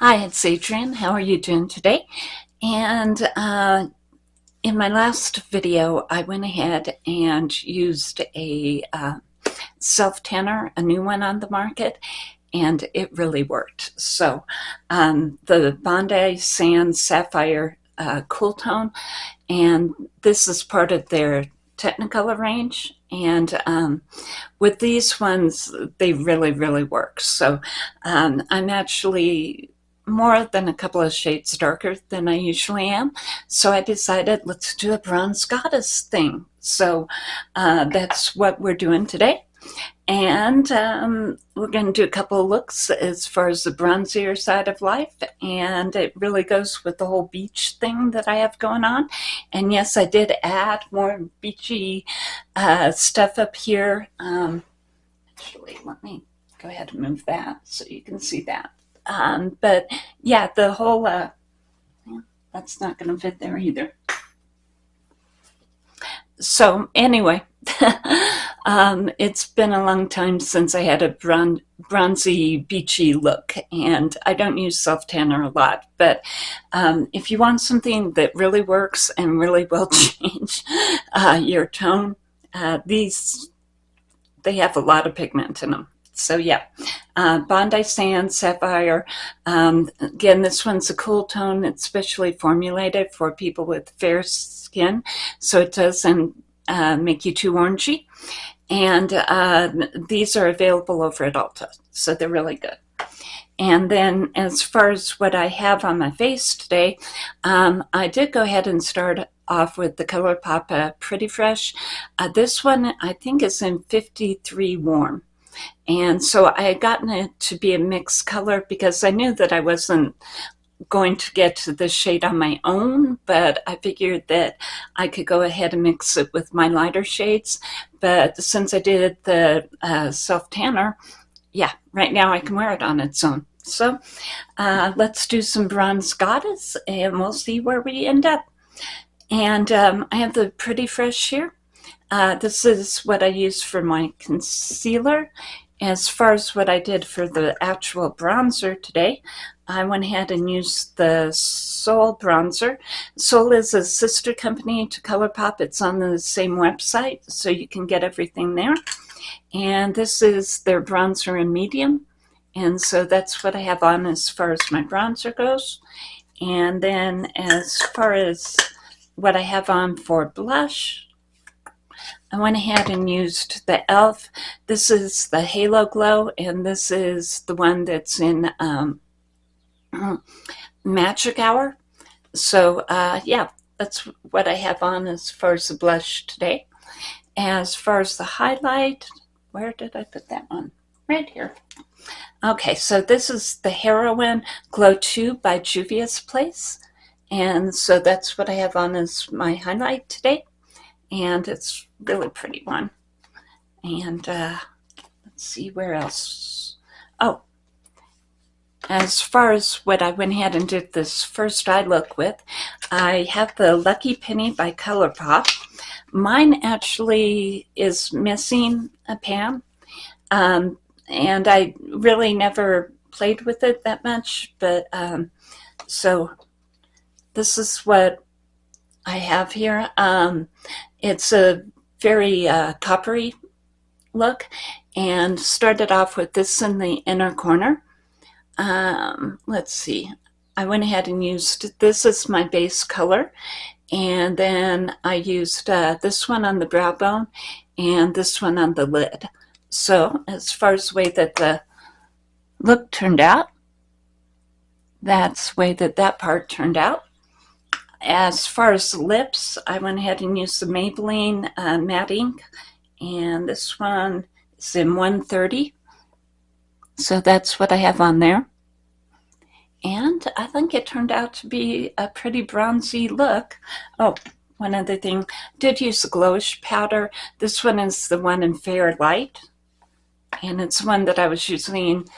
Hi, it's Adrienne. How are you doing today? And uh, in my last video, I went ahead and used a uh, self-tanner, a new one on the market, and it really worked. So um, the Bondi Sand Sapphire uh, Cool Tone, and this is part of their Technocolour range. And um, with these ones, they really, really work. So um, I'm actually more than a couple of shades darker than I usually am. So I decided let's do a bronze goddess thing. So uh, that's what we're doing today. And um, we're going to do a couple of looks as far as the bronzier side of life. And it really goes with the whole beach thing that I have going on. And yes, I did add more beachy uh, stuff up here. Um, actually, let me go ahead and move that so you can see that. Um, but yeah, the whole, uh, that's not going to fit there either. So anyway, um, it's been a long time since I had a bron bronzy, beachy look, and I don't use self-tanner a lot, but um, if you want something that really works and really will change uh, your tone, uh, these, they have a lot of pigment in them. So yeah, uh, Bondi Sand Sapphire. Um, again, this one's a cool tone. It's specially formulated for people with fair skin, so it doesn't uh, make you too orangey. And uh, these are available over at Ulta, so they're really good. And then as far as what I have on my face today, um, I did go ahead and start off with the ColourPop Pretty Fresh. Uh, this one I think is in 53 warm. And so I had gotten it to be a mixed color because I knew that I wasn't going to get to the shade on my own, but I figured that I could go ahead and mix it with my lighter shades. But since I did the uh, self-tanner, yeah, right now I can wear it on its own. So uh, let's do some Bronze Goddess and we'll see where we end up. And um, I have the Pretty Fresh here. Uh, this is what I use for my concealer. As far as what I did for the actual bronzer today, I went ahead and used the Sol bronzer. Sol is a sister company to ColourPop. It's on the same website, so you can get everything there. And this is their bronzer in medium. And so that's what I have on as far as my bronzer goes. And then as far as what I have on for blush, I went ahead and used the e.l.f. This is the Halo Glow, and this is the one that's in um, Magic Hour. So, uh, yeah, that's what I have on as far as the blush today. As far as the highlight, where did I put that one? Right here. Okay, so this is the Heroine Glow 2 by Juvia's Place. And so that's what I have on as my highlight today and it's really pretty one. And uh, let's see where else. Oh, as far as what I went ahead and did this first eye look with, I have the Lucky Penny by ColourPop. Mine actually is missing a pan, um, and I really never played with it that much, but um, so this is what I have here. Um, it's a very uh, coppery look and started off with this in the inner corner. Um, let's see. I went ahead and used this as my base color and then I used uh, this one on the brow bone and this one on the lid. So as far as the way that the look turned out, that's the way that that part turned out. As far as lips, I went ahead and used the Maybelline uh, matte ink, and this one is in 130. So that's what I have on there. And I think it turned out to be a pretty bronzy look. Oh, one other thing, did use the Glowish powder. This one is the one in Fair Light. And it's one that I was using,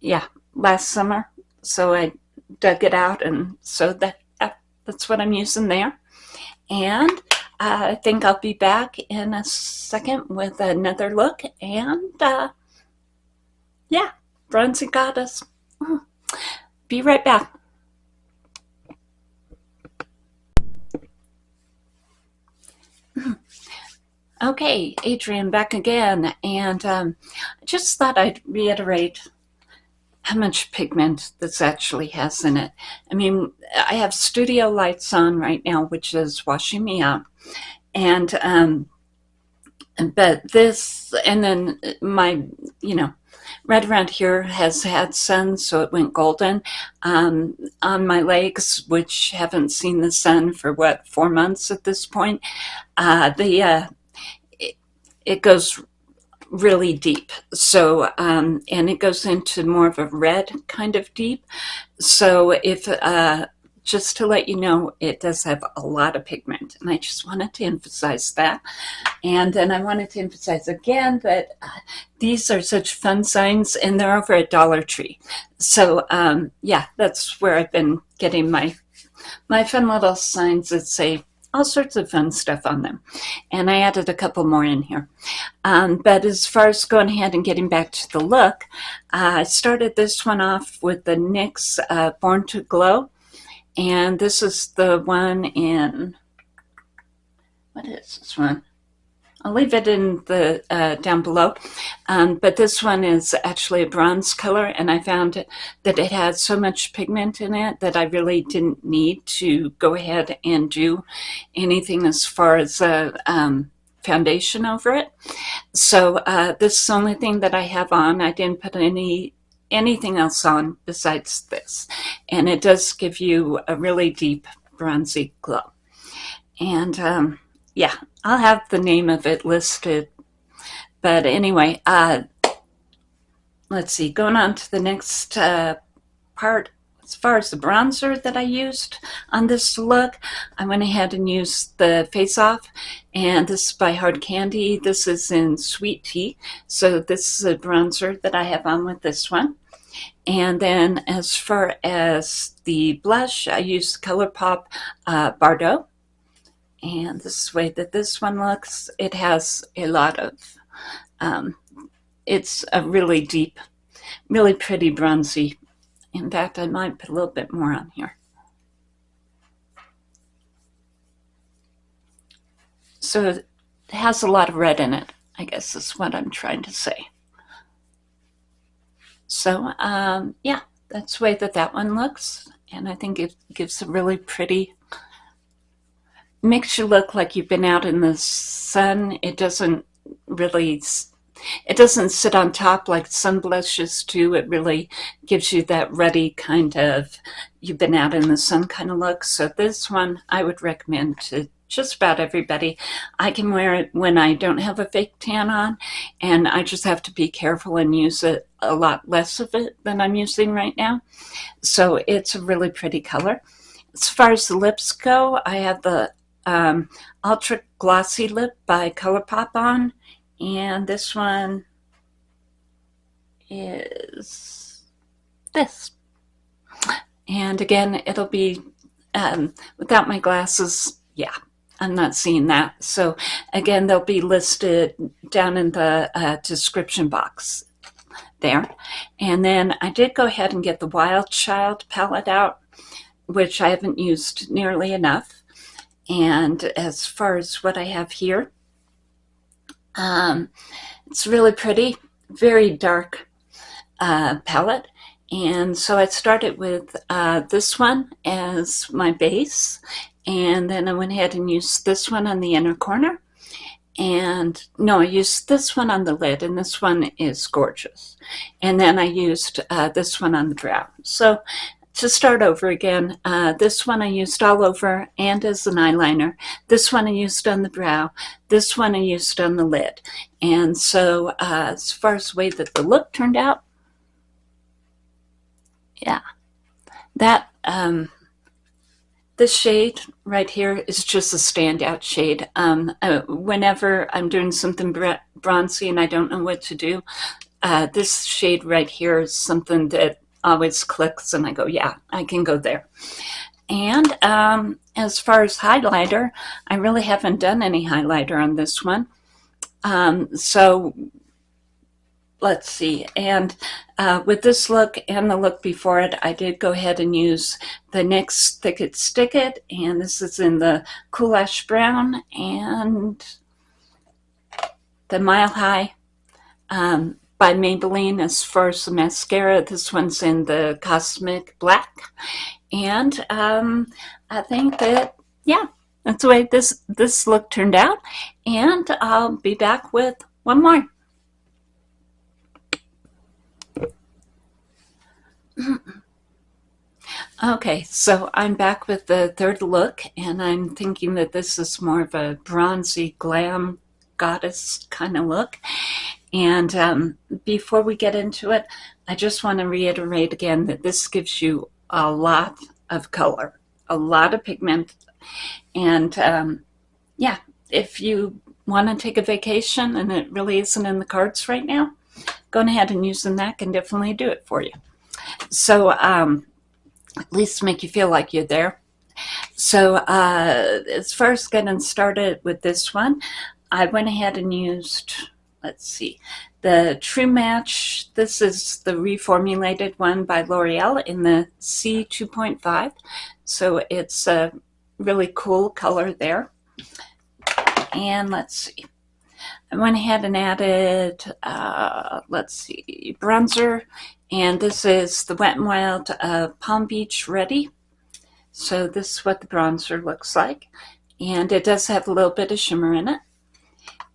yeah, last summer. So I dug it out and so that that's what I'm using there. And I think I'll be back in a second with another look. And uh, yeah, Bronzy Goddess. be right back. Okay, Adrienne back again, and um, I just thought I'd reiterate how much pigment this actually has in it. I mean, I have studio lights on right now, which is washing me out. And, um, but this, and then my, you know, right around here has had sun, so it went golden. Um, on my legs, which haven't seen the sun for what, four months at this point, uh, the, uh, it, it goes really deep. So, um, and it goes into more of a red kind of deep. So if, uh, just to let you know, it does have a lot of pigment. And I just wanted to emphasize that. And then I wanted to emphasize again that uh, these are such fun signs and they're over at Dollar Tree. So um, yeah, that's where I've been getting my my fun little signs that say all sorts of fun stuff on them. And I added a couple more in here. Um, but as far as going ahead and getting back to the look, I started this one off with the NYX uh, Born to Glow. And this is the one in, what is this one? I'll leave it in the uh, down below. Um, but this one is actually a bronze color, and I found that it had so much pigment in it that I really didn't need to go ahead and do anything as far as a um, foundation over it. So uh, this is the only thing that I have on. I didn't put any anything else on besides this. And it does give you a really deep bronzy glow. And um, yeah, I'll have the name of it listed. But anyway, uh, let's see, going on to the next uh, part. As far as the bronzer that I used on this look, I went ahead and used the Face Off, and this is by Hard Candy. This is in Sweet Tea, so this is a bronzer that I have on with this one. And then as far as the blush, I used ColourPop uh, Bardot, and this is the way that this one looks. It has a lot of, um, it's a really deep, really pretty bronzy. In fact, I might put a little bit more on here. So it has a lot of red in it, I guess is what I'm trying to say. So um, yeah, that's the way that that one looks. And I think it gives a really pretty makes you look like you've been out in the sun. It doesn't really, it doesn't sit on top like sun blushes do. It really gives you that ruddy kind of, you've been out in the sun kind of look. So this one I would recommend to just about everybody. I can wear it when I don't have a fake tan on and I just have to be careful and use it a lot less of it than I'm using right now. So it's a really pretty color. As far as the lips go, I have the um, Ultra Glossy Lip by ColourPop on. And this one is this. And again, it'll be um, without my glasses. Yeah, I'm not seeing that. So again, they'll be listed down in the uh, description box there. And then I did go ahead and get the Wild Child palette out, which I haven't used nearly enough. And as far as what I have here, um, it's really pretty, very dark uh, palette. And so I started with uh, this one as my base. And then I went ahead and used this one on the inner corner. And no, I used this one on the lid, and this one is gorgeous. And then I used uh, this one on the brow. So to start over again, uh, this one I used all over and as an eyeliner. This one I used on the brow. This one I used on the lid. And so uh, as far as the way that the look turned out, yeah, that, um, this shade right here is just a standout shade. Um, uh, whenever I'm doing something bronzy and I don't know what to do, uh, this shade right here is something that always clicks and I go, yeah, I can go there. And um, as far as highlighter, I really haven't done any highlighter on this one. Um, so let's see. And uh, with this look and the look before it, I did go ahead and use the NYX Thick It Stick It. And this is in the Cool Ash Brown and the Mile High um, by Maybelline as far as mascara. This one's in the Cosmic Black. And um, I think that, yeah, that's the way this, this look turned out. And I'll be back with one more. Okay, so I'm back with the third look, and I'm thinking that this is more of a bronzy glam goddess kind of look. And um, before we get into it, I just want to reiterate again that this gives you a lot of color, a lot of pigment. And um, yeah, if you want to take a vacation and it really isn't in the cards right now, go ahead and using that can definitely do it for you. So um, at least make you feel like you're there. So uh, as far as getting started with this one, I went ahead and used, let's see, the True Match. This is the reformulated one by L'Oreal in the C2.5. So it's a really cool color there. And let's see. I went ahead and added, uh, let's see, bronzer. And this is the Wet n Wild uh, Palm Beach Ready. So this is what the bronzer looks like. And it does have a little bit of shimmer in it.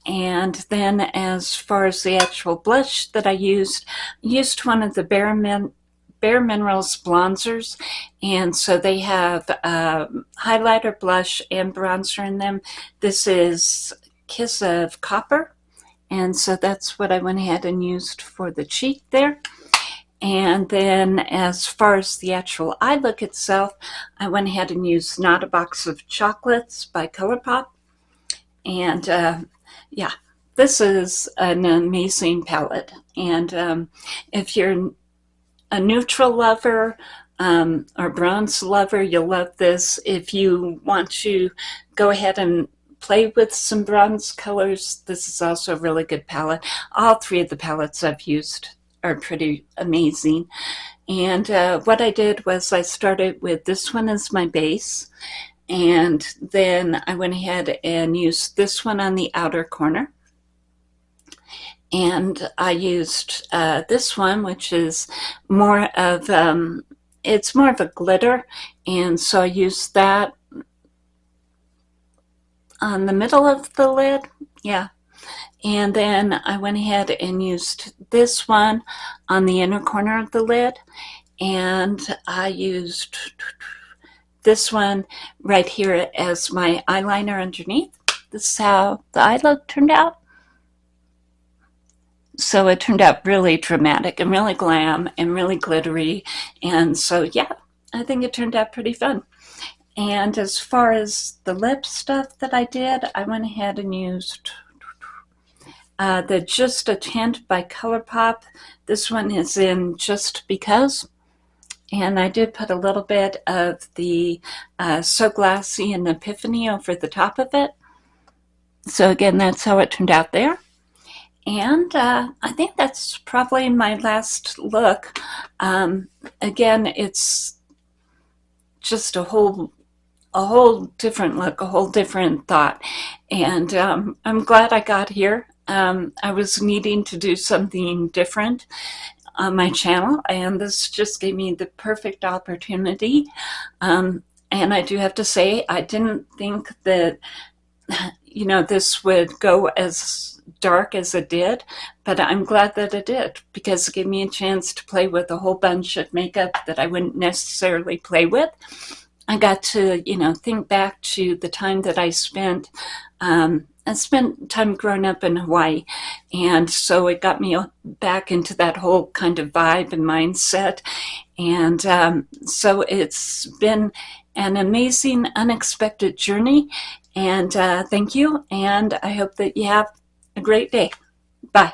And then as far as the actual blush that I used, I used one of the Bare, Min Bare Minerals bronzers. And so they have um, highlighter, blush, and bronzer in them. This is Kiss of Copper. And so that's what I went ahead and used for the cheek there. And then as far as the actual eye look itself, I went ahead and used Not a Box of Chocolates by ColourPop. And uh, yeah, this is an amazing palette. And um, if you're a neutral lover um, or bronze lover, you'll love this. If you want to go ahead and play with some bronze colors, this is also a really good palette. All three of the palettes I've used are pretty amazing. And uh, what I did was I started with this one as my base. And then I went ahead and used this one on the outer corner. And I used uh, this one, which is more of, um, it's more of a glitter. And so I used that on the middle of the lid. Yeah. And then I went ahead and used this one on the inner corner of the lid. And I used this one right here as my eyeliner underneath. This is how the eye look turned out. So it turned out really dramatic and really glam and really glittery. And so, yeah, I think it turned out pretty fun. And as far as the lip stuff that I did, I went ahead and used uh, the Just a Tint by ColourPop. This one is in Just Because. And I did put a little bit of the uh, So Glassy and Epiphany over the top of it. So again, that's how it turned out there. And uh, I think that's probably my last look. Um, again, it's just a whole a whole different look, a whole different thought. And um, I'm glad I got here. Um, I was needing to do something different on my channel, and this just gave me the perfect opportunity. Um, and I do have to say, I didn't think that, you know, this would go as dark as it did, but I'm glad that it did because it gave me a chance to play with a whole bunch of makeup that I wouldn't necessarily play with. I got to, you know, think back to the time that I spent um, I spent time growing up in Hawaii, and so it got me back into that whole kind of vibe and mindset. And um, so it's been an amazing, unexpected journey. And uh, thank you, and I hope that you have a great day. Bye.